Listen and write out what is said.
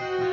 Bye.